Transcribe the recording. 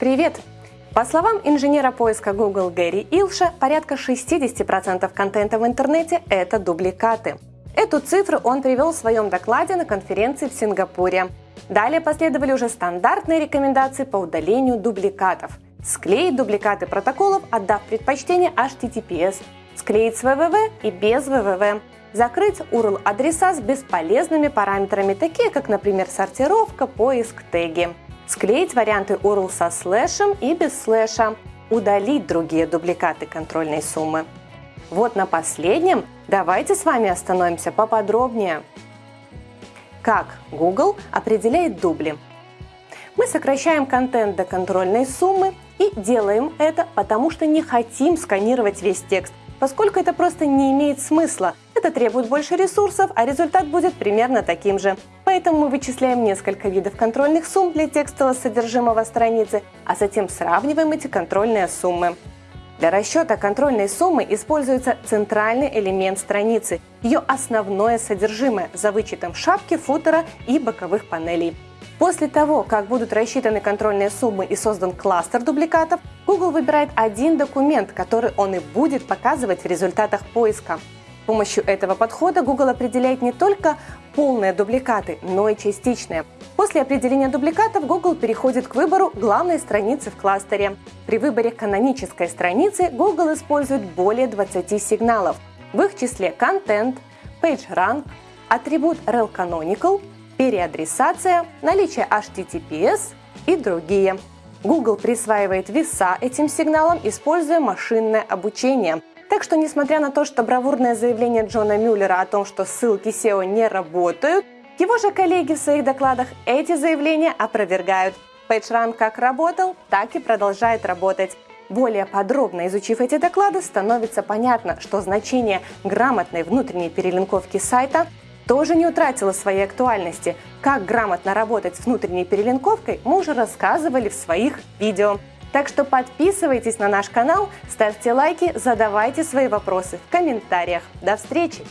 Привет! По словам инженера поиска Google Гэри Илша, порядка 60% контента в интернете – это дубликаты. Эту цифру он привел в своем докладе на конференции в Сингапуре. Далее последовали уже стандартные рекомендации по удалению дубликатов. Склеить дубликаты протоколов, отдав предпочтение HTTPS, склеить с www и без www, закрыть URL-адреса с бесполезными параметрами, такие как, например, сортировка, поиск, теги склеить варианты URL со слэшем и без слэша, удалить другие дубликаты контрольной суммы. Вот на последнем давайте с вами остановимся поподробнее. Как Google определяет дубли? Мы сокращаем контент до контрольной суммы и делаем это, потому что не хотим сканировать весь текст, поскольку это просто не имеет смысла. Это требует больше ресурсов, а результат будет примерно таким же. Поэтому мы вычисляем несколько видов контрольных сумм для текстового содержимого страницы, а затем сравниваем эти контрольные суммы. Для расчета контрольной суммы используется центральный элемент страницы, ее основное содержимое за вычетом шапки, футера и боковых панелей. После того, как будут рассчитаны контрольные суммы и создан кластер дубликатов, Google выбирает один документ, который он и будет показывать в результатах поиска помощью этого подхода Google определяет не только полные дубликаты, но и частичные. После определения дубликатов Google переходит к выбору главной страницы в кластере. При выборе канонической страницы Google использует более 20 сигналов, в их числе контент, PageRank, атрибут rel canonical, переадресация, наличие HTTPS и другие. Google присваивает веса этим сигналам, используя машинное обучение – так что, несмотря на то, что бравурное заявление Джона Мюллера о том, что ссылки SEO не работают, его же коллеги в своих докладах эти заявления опровергают. PageRank как работал, так и продолжает работать. Более подробно изучив эти доклады, становится понятно, что значение грамотной внутренней перелинковки сайта тоже не утратило своей актуальности. Как грамотно работать с внутренней перелинковкой, мы уже рассказывали в своих видео. Так что подписывайтесь на наш канал, ставьте лайки, задавайте свои вопросы в комментариях. До встречи!